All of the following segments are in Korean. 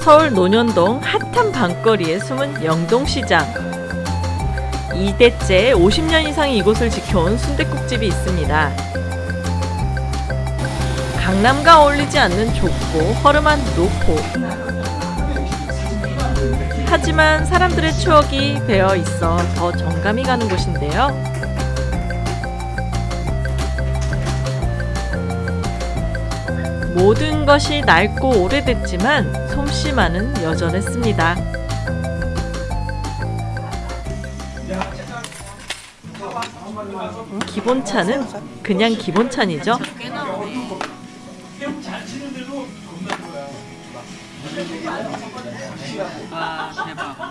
서울 논현동 핫한 밤거리에 숨은 영동시장. 2대째 50년 이상 이곳을 지켜온 순댓국집이 있습니다. 강남과 어울리지 않는 좁고 허름한 노포. 하지만 사람들의 추억이 배어 있어 더 정감이 가는 곳인데요. 모든 것이 낡고 오래됐지만 솜씨만은 여전했습니다. 기본차는 그냥 기본차이죠.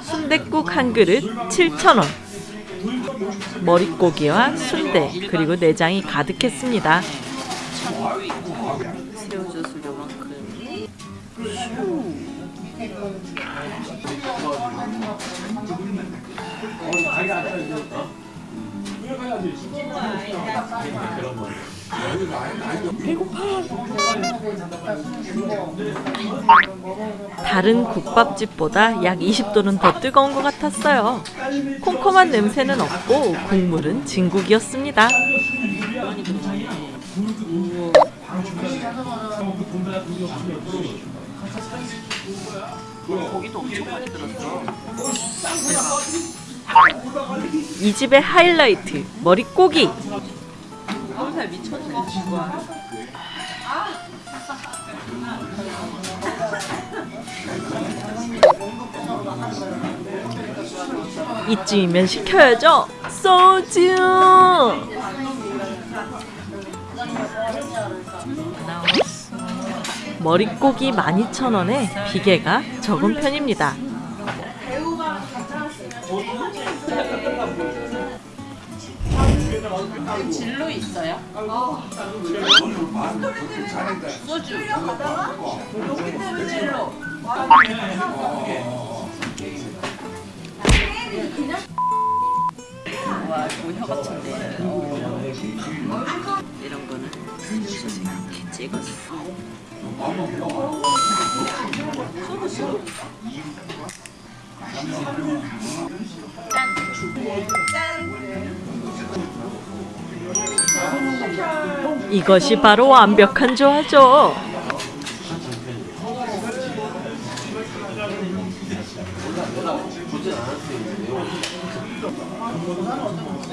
순댓국 한 그릇 7,000원. 머릿고기와 순대 그리고 내장이 가득했습니다. 새우젓을 요만큼 다른 국밥집보다 약 20도는 더 뜨거운 것 같았어요. 콤콤한 냄새는 없고 국물은 진국이었습니다. 이 집의 하이라이트 머릿고기. 이쯤이면 시켜야죠. 소주. 머릿고기 12,000원에 비계가 적은 편입니다. 진로 있어요? 소주 진로 와 이거 혀 같은데 어. 이런 거는 이렇게 찍었어 이것이 바로 완벽한 조화죠.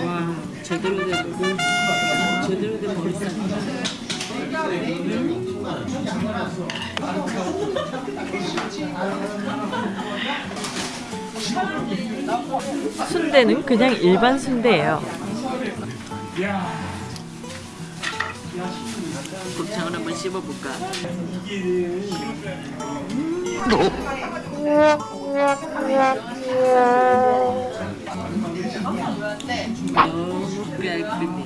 와 제대로 된 제대로 된 머리살이다 순대는 그냥 일반 순대예요. 곱창을 한번 씹어볼까? 너무 깔끔해.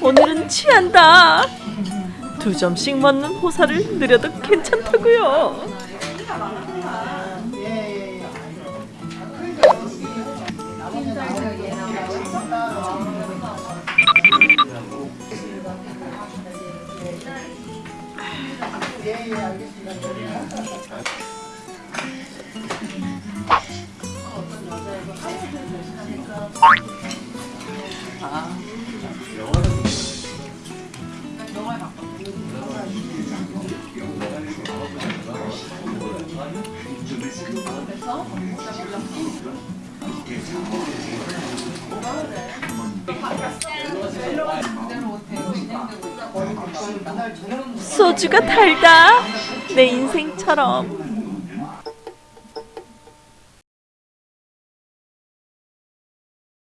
오늘은 취한다. 두 점씩 먹는 호사를 느려도 괜찮다고요. 소주가 달다. 내 인생처럼.